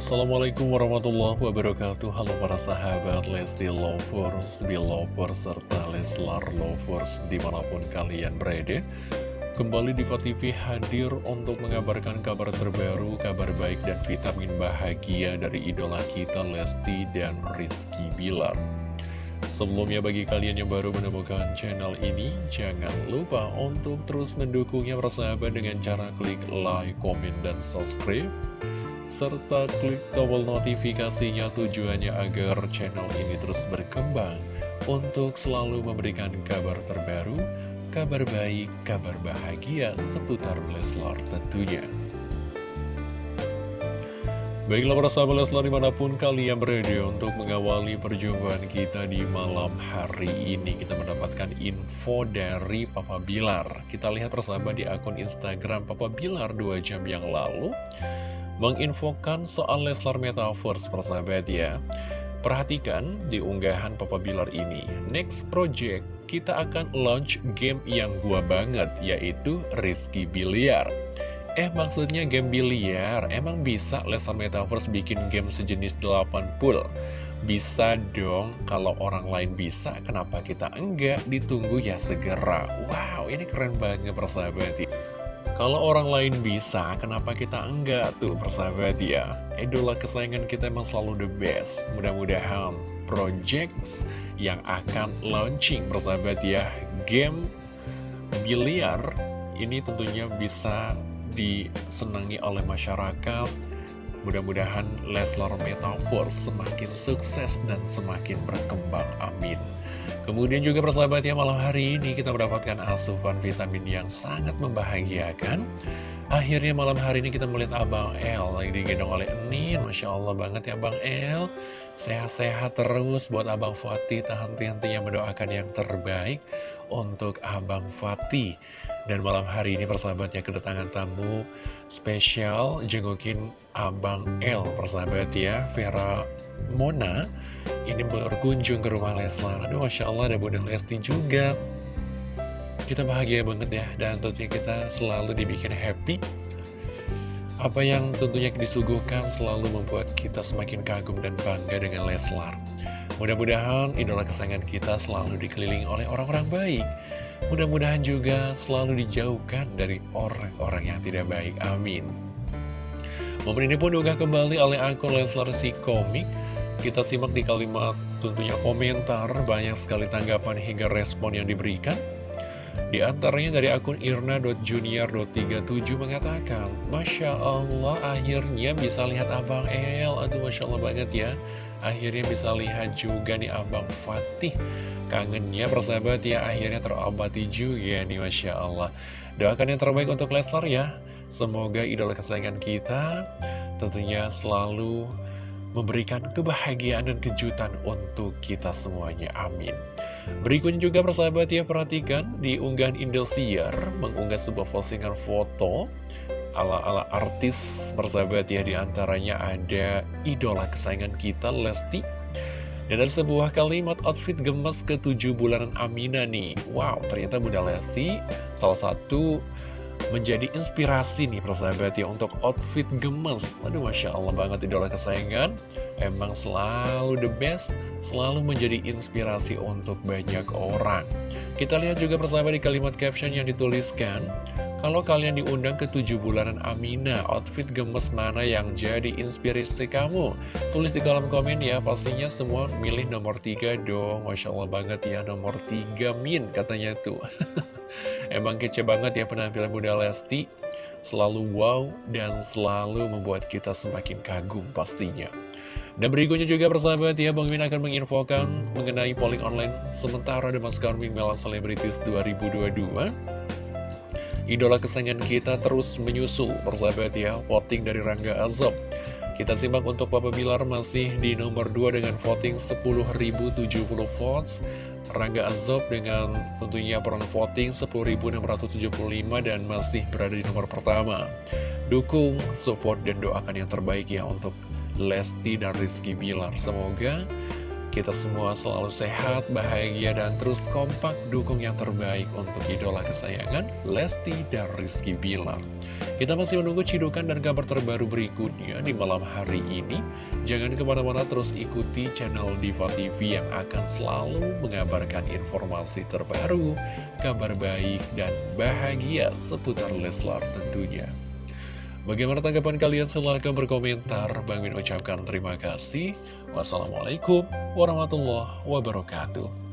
Assalamualaikum warahmatullahi wabarakatuh. Halo para sahabat Lesti Lovers, Belovers, serta Leslar Lovers di mana pun kalian berada. Kembali di TV hadir untuk mengabarkan kabar terbaru, kabar baik dan vitamin bahagia dari idola kita Lesti dan Rizky Bilar. Sebelumnya bagi kalian yang baru menemukan channel ini, jangan lupa untuk terus mendukungnya bersahabat dengan cara klik like, komen, dan subscribe serta klik tombol notifikasinya tujuannya agar channel ini terus berkembang untuk selalu memberikan kabar terbaru, kabar baik, kabar bahagia seputar Leslar tentunya. Baiklah para sahabat Leslar di mana pun kalian berada untuk mengawali perjumpaan kita di malam hari ini Kita mendapatkan info dari Papa Bilar Kita lihat persahabat di akun Instagram Papa Bilar 2 jam yang lalu menginfokan soal Leslar Metaverse persahabat ya. Perhatikan di unggahan Papa Bilar ini, next project kita akan launch game yang gua banget, yaitu Rizky Biliar. Eh maksudnya game biliar, emang bisa Leslar Metaverse bikin game sejenis 8 pool? Bisa dong, kalau orang lain bisa, kenapa kita enggak? Ditunggu ya segera. Wow, ini keren banget persahabat. Kalau orang lain bisa, kenapa kita enggak tuh persahabat ya? Idola kesayangan kita emang selalu the best. Mudah-mudahan projects yang akan launching persahabat ya, game biliar ini tentunya bisa disenangi oleh masyarakat. Mudah-mudahan Leslar Metaverse semakin sukses dan semakin berkembang. Amin. Kemudian juga persahabat ya malam hari ini kita mendapatkan asupan vitamin yang sangat membahagiakan. Akhirnya malam hari ini kita melihat Abang El lagi digendong oleh Enin Masya Allah banget ya Abang El. Sehat-sehat terus buat Abang Fatih. Tahan henti yang mendoakan yang terbaik untuk Abang Fatih Dan malam hari ini persahabatnya kedatangan tamu spesial Jengukin Abang El persahabat ya Vera Mona ini berkunjung ke rumah Leslar. Aduh, Masya Allah ada Bunda Lesti juga. Kita bahagia banget ya, dan tentunya kita selalu dibikin happy. Apa yang tentunya disuguhkan selalu membuat kita semakin kagum dan bangga dengan Leslar. Mudah-mudahan idola kesayangan kita selalu dikelilingi oleh orang-orang baik. Mudah-mudahan juga selalu dijauhkan dari orang-orang yang tidak baik. Amin. Momen ini pun diunggah kembali oleh akun Leslar si komik kita simak di kalimat tentunya komentar, banyak sekali tanggapan hingga respon yang diberikan. Di antaranya dari akun irna.junior.37 mengatakan, Masya Allah akhirnya bisa lihat Abang El, aduh Masya Allah banget ya. Akhirnya bisa lihat juga nih Abang Fatih. Kangennya persahabat ya, akhirnya terobati juga nih Masya Allah. Doakan yang terbaik untuk Leslar ya. Semoga idola kesayangan kita tentunya selalu memberikan kebahagiaan dan kejutan untuk kita semuanya. Amin. Berikutnya juga persahabat ya perhatikan di unggahan Indosiar mengunggah sebuah postingan foto ala-ala artis persahabat ya di antaranya ada idola kesayangan kita Lesti. Dan ada sebuah kalimat outfit gemes ke tujuh bulanan Amina nih. Wow ternyata Bunda Lesti salah satu menjadi inspirasi nih persahabat ya untuk outfit gemes. Aduh Masya Allah banget idola kesayangan. Emang selalu the best Selalu menjadi inspirasi untuk banyak orang. Kita lihat juga persahabat di kalimat caption yang dituliskan Kalau kalian diundang ke tujuh bulanan Amina Outfit gemes mana yang jadi inspirasi kamu? Tulis di kolom komen ya Pastinya semua milih nomor tiga dong. Masya Allah banget ya nomor tiga min katanya tuh. Emang kece banget ya penampilan Bunda Lesti. Selalu wow dan selalu membuat kita semakin kagum pastinya. Dan berikutnya juga persahabat ya Bang Min akan menginfokan mengenai polling online Sementara The Mas Karming Mela Celebrities 2022 Idola kesayangan kita terus menyusul persahabat ya Voting dari Rangga Azob kita simak untuk Papa Bilar masih di nomor 2 dengan voting 10.070 votes Rangga Azob dengan tentunya peran voting 10.675 dan masih berada di nomor pertama. Dukung, support, dan doakan yang terbaik ya untuk Lesti dan Rizky Bilar. Semoga kita semua selalu sehat, bahagia, dan terus kompak dukung yang terbaik untuk idola kesayangan Lesti dan Rizky Bilar. Kita masih menunggu cidukan dan kabar terbaru berikutnya di malam hari ini. Jangan ke mana-mana terus ikuti channel Diva TV yang akan selalu mengabarkan informasi terbaru, kabar baik, dan bahagia seputar Leslar tentunya. Bagaimana tanggapan kalian? Silahkan berkomentar. Bang Min ucapkan terima kasih. Wassalamualaikum warahmatullahi wabarakatuh.